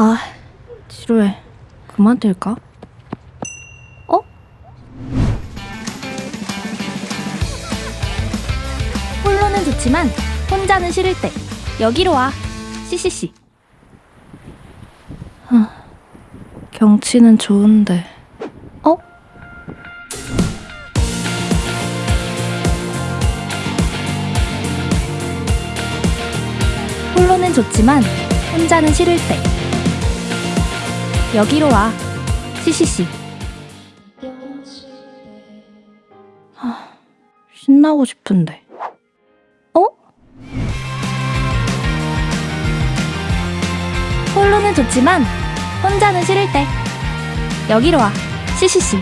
아, 지루해. 그만 뛸까? 어? 홀로는 좋지만 혼자는 싫을 때 여기로 와. 씨씨씨. 경치는 좋은데. 어? 홀로는 좋지만 혼자는 싫을 때 여기로 와. 씨씨씨. 하, 신나고 싶은데. 어? 홀로는 좋지만 혼자는 싫을 때 여기로 와. 씨씨씨.